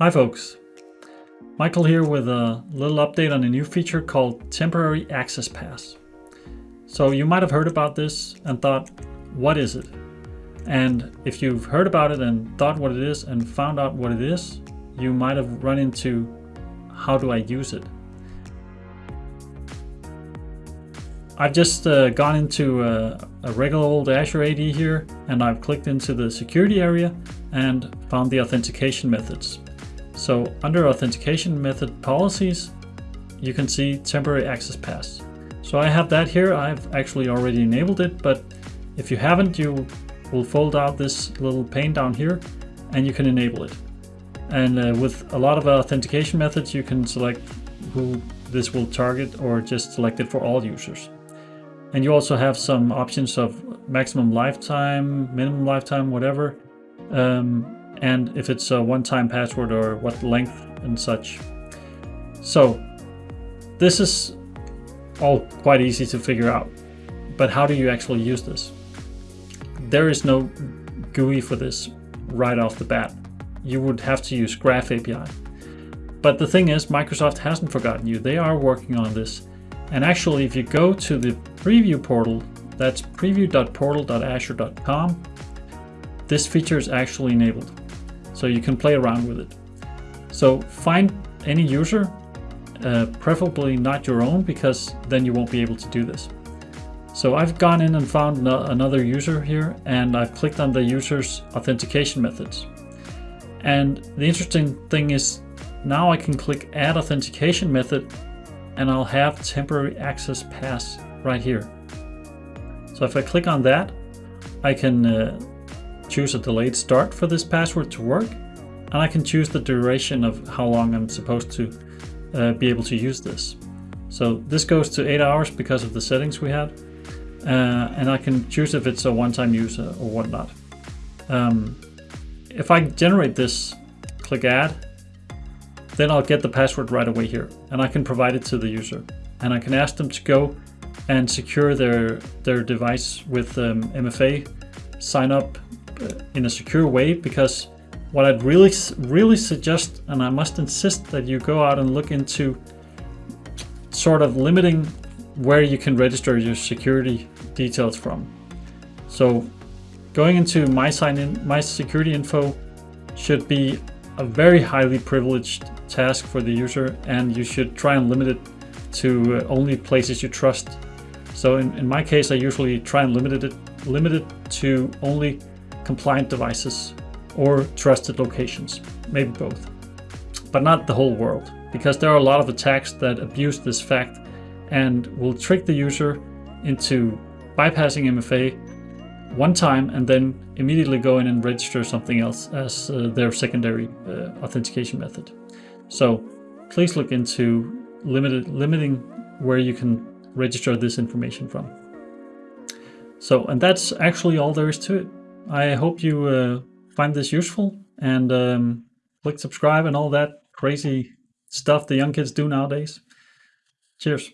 Hi folks, Michael here with a little update on a new feature called Temporary Access Pass. So you might have heard about this and thought, what is it? And if you've heard about it and thought what it is and found out what it is, you might have run into how do I use it? I've just uh, gone into a, a regular old Azure AD here and I've clicked into the security area and found the authentication methods. So under authentication method policies, you can see temporary access pass. So I have that here. I've actually already enabled it, but if you haven't, you will fold out this little pane down here and you can enable it. And uh, with a lot of authentication methods, you can select who this will target or just select it for all users. And you also have some options of maximum lifetime, minimum lifetime, whatever. Um, and if it's a one-time password or what length and such. So this is all quite easy to figure out, but how do you actually use this? There is no GUI for this right off the bat. You would have to use Graph API. But the thing is, Microsoft hasn't forgotten you. They are working on this. And actually, if you go to the preview portal, that's preview.portal.azure.com, this feature is actually enabled so you can play around with it. So find any user, uh, preferably not your own, because then you won't be able to do this. So I've gone in and found no another user here, and I've clicked on the user's authentication methods. And the interesting thing is now I can click add authentication method and I'll have temporary access pass right here. So if I click on that, I can uh, choose a delayed start for this password to work, and I can choose the duration of how long I'm supposed to uh, be able to use this. So this goes to 8 hours because of the settings we had, uh, and I can choose if it's a one-time use or whatnot. Um, if I generate this, click add, then I'll get the password right away here, and I can provide it to the user. And I can ask them to go and secure their, their device with um, MFA, sign up in a secure way because what I'd really, really suggest, and I must insist that you go out and look into sort of limiting where you can register your security details from. So going into my sign in, my security info should be a very highly privileged task for the user and you should try and limit it to uh, only places you trust. So in, in my case, I usually try and limit it, limit it to only compliant devices or trusted locations, maybe both, but not the whole world, because there are a lot of attacks that abuse this fact and will trick the user into bypassing MFA one time and then immediately go in and register something else as uh, their secondary uh, authentication method. So please look into limited, limiting where you can register this information from. So, and that's actually all there is to it. I hope you uh, find this useful and um, click subscribe and all that crazy stuff the young kids do nowadays. Cheers.